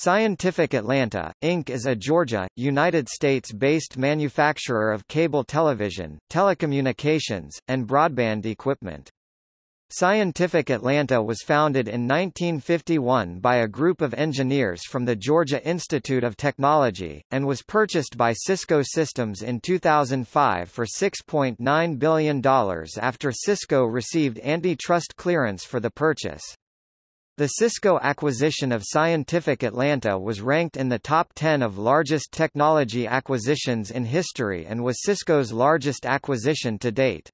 Scientific Atlanta, Inc. is a Georgia, United States-based manufacturer of cable television, telecommunications, and broadband equipment. Scientific Atlanta was founded in 1951 by a group of engineers from the Georgia Institute of Technology, and was purchased by Cisco Systems in 2005 for $6.9 billion after Cisco received antitrust clearance for the purchase. The Cisco acquisition of Scientific Atlanta was ranked in the top 10 of largest technology acquisitions in history and was Cisco's largest acquisition to date.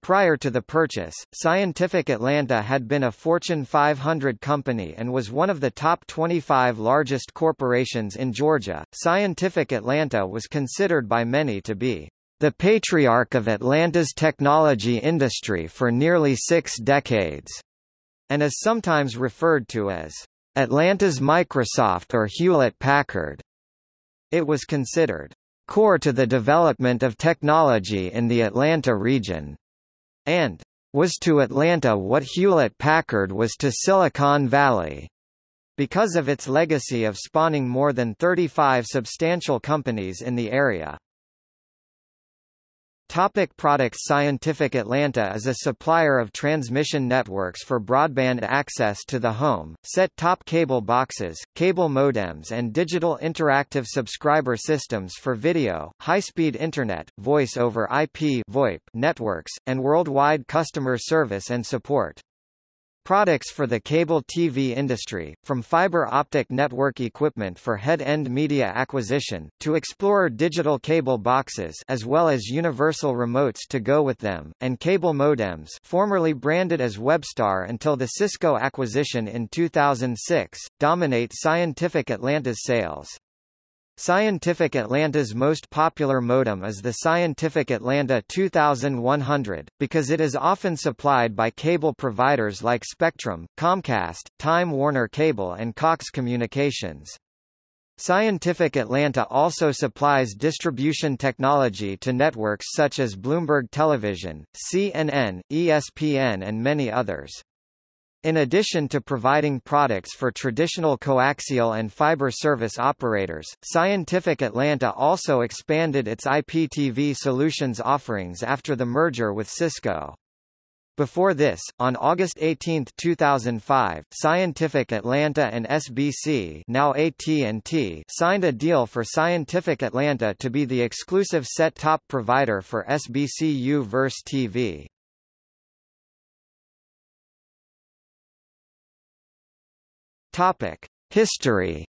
Prior to the purchase, Scientific Atlanta had been a Fortune 500 company and was one of the top 25 largest corporations in Georgia. Scientific Atlanta was considered by many to be the patriarch of Atlanta's technology industry for nearly six decades and is sometimes referred to as Atlanta's Microsoft or Hewlett-Packard. It was considered core to the development of technology in the Atlanta region, and was to Atlanta what Hewlett-Packard was to Silicon Valley. Because of its legacy of spawning more than 35 substantial companies in the area. Topic products Scientific Atlanta is a supplier of transmission networks for broadband access to the home, set-top cable boxes, cable modems and digital interactive subscriber systems for video, high-speed Internet, voice-over IP VoIP networks, and worldwide customer service and support. Products for the cable TV industry, from fiber optic network equipment for head-end media acquisition, to Explorer digital cable boxes as well as universal remotes to go with them, and cable modems formerly branded as Webstar until the Cisco acquisition in 2006, dominate Scientific Atlanta's sales. Scientific Atlanta's most popular modem is the Scientific Atlanta 2100, because it is often supplied by cable providers like Spectrum, Comcast, Time Warner Cable and Cox Communications. Scientific Atlanta also supplies distribution technology to networks such as Bloomberg Television, CNN, ESPN and many others. In addition to providing products for traditional coaxial and fiber service operators, Scientific Atlanta also expanded its IPTV solutions offerings after the merger with Cisco. Before this, on August 18, 2005, Scientific Atlanta and SBC now AT&T signed a deal for Scientific Atlanta to be the exclusive set-top provider for SBC U-verse TV. Topic: History.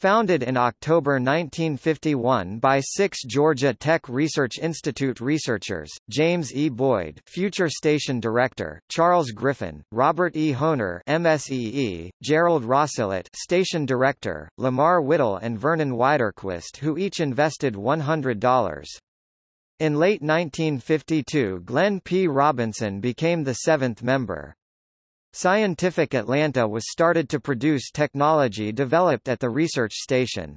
Founded in October 1951 by six Georgia Tech Research Institute researchers, James E. Boyd future station director, Charles Griffin, Robert E. Honer MSEE, Gerald Rosselot station director, Lamar Whittle and Vernon Widerquist who each invested $100. In late 1952 Glenn P. Robinson became the seventh member. Scientific Atlanta was started to produce technology developed at the research station.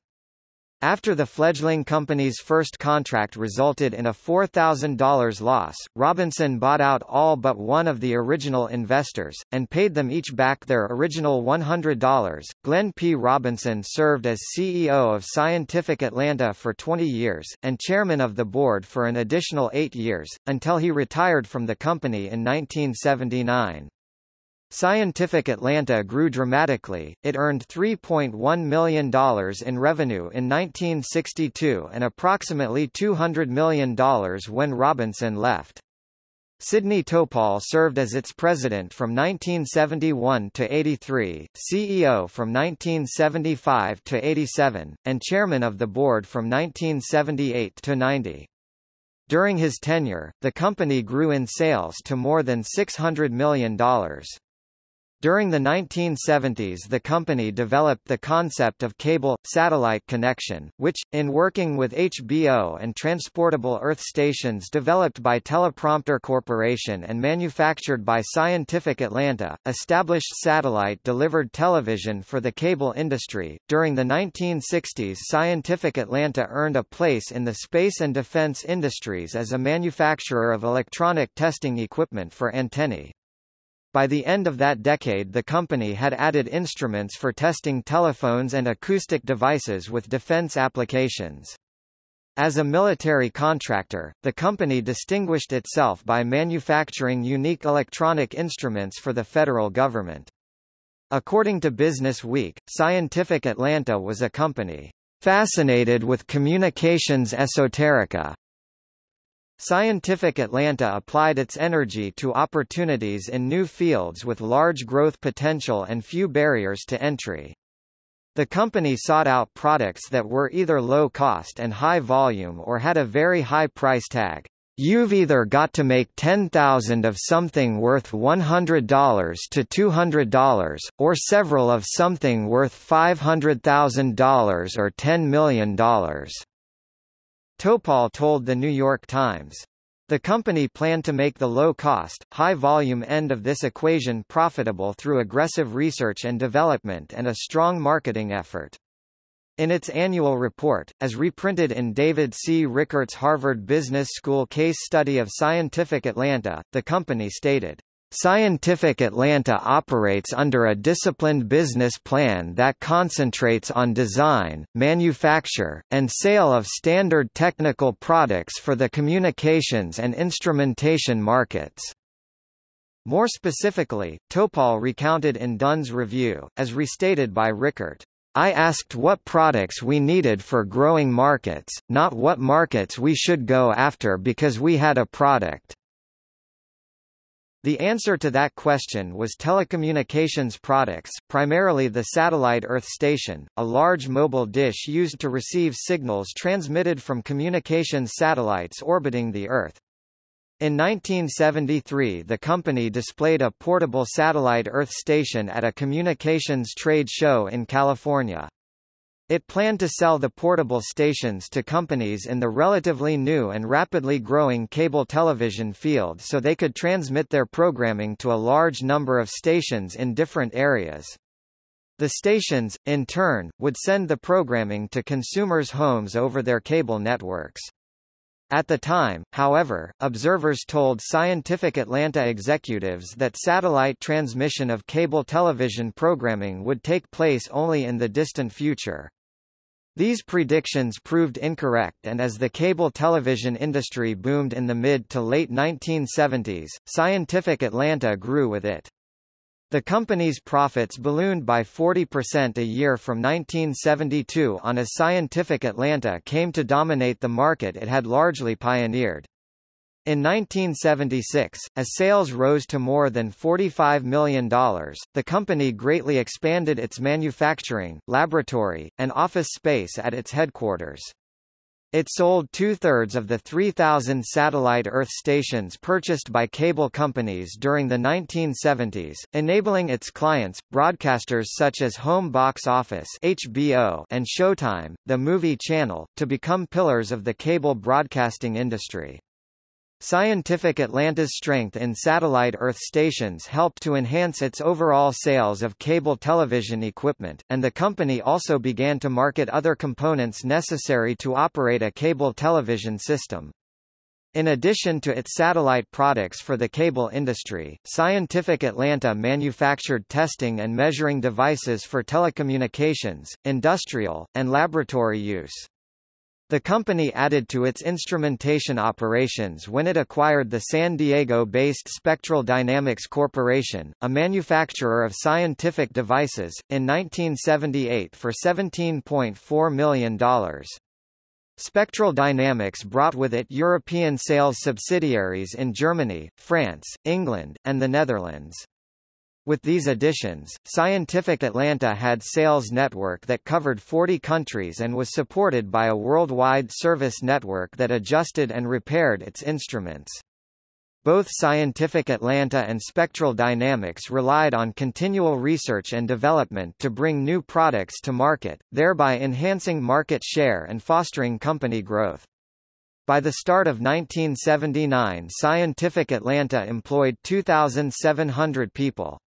After the fledgling company's first contract resulted in a $4,000 loss, Robinson bought out all but one of the original investors, and paid them each back their original $100. Glenn P. Robinson served as CEO of Scientific Atlanta for 20 years, and chairman of the board for an additional eight years, until he retired from the company in 1979. Scientific Atlanta grew dramatically, it earned $3.1 million in revenue in 1962 and approximately $200 million when Robinson left. Sidney Topol served as its president from 1971 to 83, CEO from 1975 to 87, and chairman of the board from 1978 to 90. During his tenure, the company grew in sales to more than $600 million. During the 1970s the company developed the concept of cable-satellite connection, which, in working with HBO and transportable Earth stations developed by Teleprompter Corporation and manufactured by Scientific Atlanta, established satellite-delivered television for the cable industry. During the 1960s Scientific Atlanta earned a place in the space and defense industries as a manufacturer of electronic testing equipment for antennae. By the end of that decade the company had added instruments for testing telephones and acoustic devices with defense applications. As a military contractor, the company distinguished itself by manufacturing unique electronic instruments for the federal government. According to Business Week, Scientific Atlanta was a company fascinated with communications esoterica. Scientific Atlanta applied its energy to opportunities in new fields with large growth potential and few barriers to entry. The company sought out products that were either low cost and high volume or had a very high price tag. You've either got to make 10,000 of something worth $100 to $200, or several of something worth $500,000 or $10 million. Topol told The New York Times. The company planned to make the low-cost, high-volume end of this equation profitable through aggressive research and development and a strong marketing effort. In its annual report, as reprinted in David C. Rickert's Harvard Business School case study of Scientific Atlanta, the company stated, Scientific Atlanta operates under a disciplined business plan that concentrates on design, manufacture, and sale of standard technical products for the communications and instrumentation markets. More specifically, Topol recounted in Dun's review, as restated by Rickert, I asked what products we needed for growing markets, not what markets we should go after because we had a product. The answer to that question was telecommunications products, primarily the satellite Earth station, a large mobile dish used to receive signals transmitted from communications satellites orbiting the Earth. In 1973 the company displayed a portable satellite Earth station at a communications trade show in California. It planned to sell the portable stations to companies in the relatively new and rapidly growing cable television field so they could transmit their programming to a large number of stations in different areas. The stations, in turn, would send the programming to consumers' homes over their cable networks. At the time, however, observers told Scientific Atlanta executives that satellite transmission of cable television programming would take place only in the distant future. These predictions proved incorrect and as the cable television industry boomed in the mid to late 1970s, Scientific Atlanta grew with it. The company's profits ballooned by 40% a year from 1972 on as Scientific Atlanta came to dominate the market it had largely pioneered. In 1976, as sales rose to more than $45 million, the company greatly expanded its manufacturing, laboratory, and office space at its headquarters. It sold two-thirds of the 3,000 satellite Earth stations purchased by cable companies during the 1970s, enabling its clients, broadcasters such as Home Box Office HBO and Showtime, the movie channel, to become pillars of the cable broadcasting industry. Scientific Atlanta's strength in satellite Earth stations helped to enhance its overall sales of cable television equipment, and the company also began to market other components necessary to operate a cable television system. In addition to its satellite products for the cable industry, Scientific Atlanta manufactured testing and measuring devices for telecommunications, industrial, and laboratory use. The company added to its instrumentation operations when it acquired the San Diego-based Spectral Dynamics Corporation, a manufacturer of scientific devices, in 1978 for $17.4 million. Spectral Dynamics brought with it European sales subsidiaries in Germany, France, England, and the Netherlands. With these additions, Scientific Atlanta had sales network that covered 40 countries and was supported by a worldwide service network that adjusted and repaired its instruments. Both Scientific Atlanta and Spectral Dynamics relied on continual research and development to bring new products to market, thereby enhancing market share and fostering company growth. By the start of 1979 Scientific Atlanta employed 2,700 people.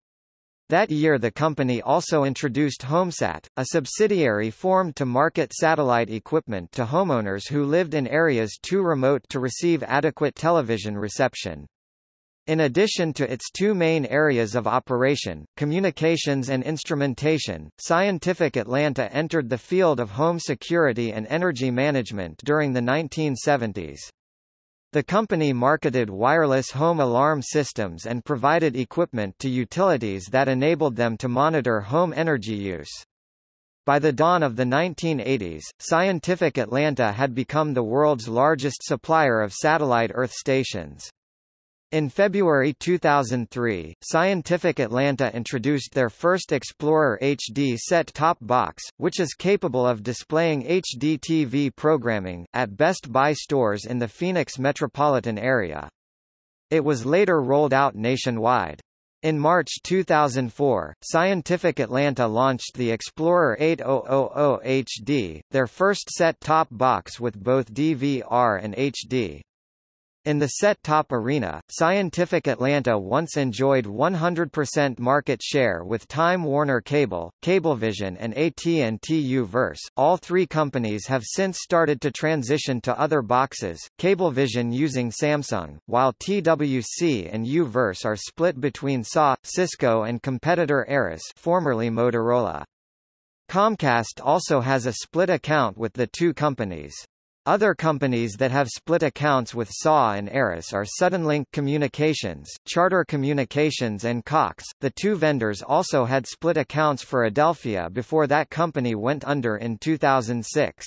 That year the company also introduced HomeSat, a subsidiary formed to market satellite equipment to homeowners who lived in areas too remote to receive adequate television reception. In addition to its two main areas of operation, communications and instrumentation, Scientific Atlanta entered the field of home security and energy management during the 1970s. The company marketed wireless home alarm systems and provided equipment to utilities that enabled them to monitor home energy use. By the dawn of the 1980s, Scientific Atlanta had become the world's largest supplier of satellite Earth stations. In February 2003, Scientific Atlanta introduced their first Explorer HD set-top box, which is capable of displaying HD TV programming, at Best Buy stores in the Phoenix metropolitan area. It was later rolled out nationwide. In March 2004, Scientific Atlanta launched the Explorer 8000 HD, their first set-top box with both DVR and HD. In the set-top arena, Scientific Atlanta once enjoyed 100% market share with Time Warner Cable, Cablevision and AT&T U-verse. All three companies have since started to transition to other boxes, Cablevision using Samsung, while TWC and U-verse are split between SA, Cisco and competitor Arris formerly Motorola. Comcast also has a split account with the two companies. Other companies that have split accounts with SA and Arris are Suddenlink Communications, Charter Communications and Cox. The two vendors also had split accounts for Adelphia before that company went under in 2006.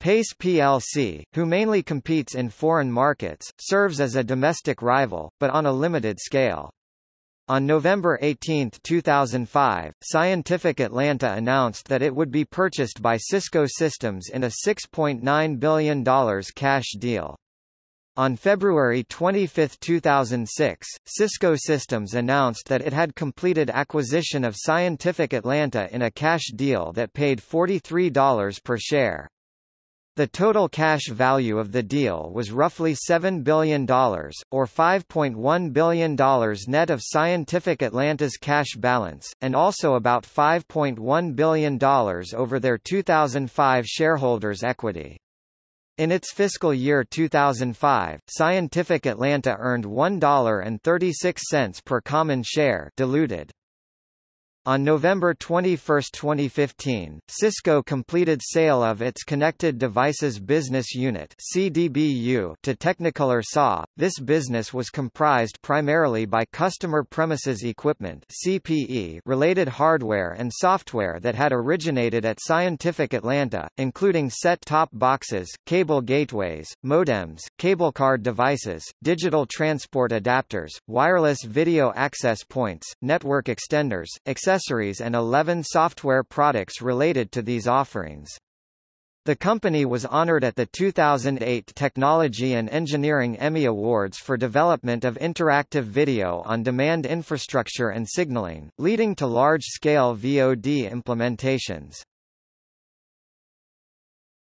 Pace plc, who mainly competes in foreign markets, serves as a domestic rival, but on a limited scale. On November 18, 2005, Scientific Atlanta announced that it would be purchased by Cisco Systems in a $6.9 billion cash deal. On February 25, 2006, Cisco Systems announced that it had completed acquisition of Scientific Atlanta in a cash deal that paid $43 per share. The total cash value of the deal was roughly $7 billion, or $5.1 billion net of Scientific Atlanta's cash balance, and also about $5.1 billion over their 2005 shareholders' equity. In its fiscal year 2005, Scientific Atlanta earned $1.36 per common share diluted. On November 21, 2015, Cisco completed sale of its Connected Devices Business Unit (CDBU) to Technicolor SA. This business was comprised primarily by customer premises equipment (CPE) related hardware and software that had originated at Scientific Atlanta, including set-top boxes, cable gateways, modems, cable card devices, digital transport adapters, wireless video access points, network extenders, etc accessories and 11 software products related to these offerings. The company was honored at the 2008 Technology and Engineering Emmy Awards for development of interactive video on demand infrastructure and signaling, leading to large-scale VOD implementations.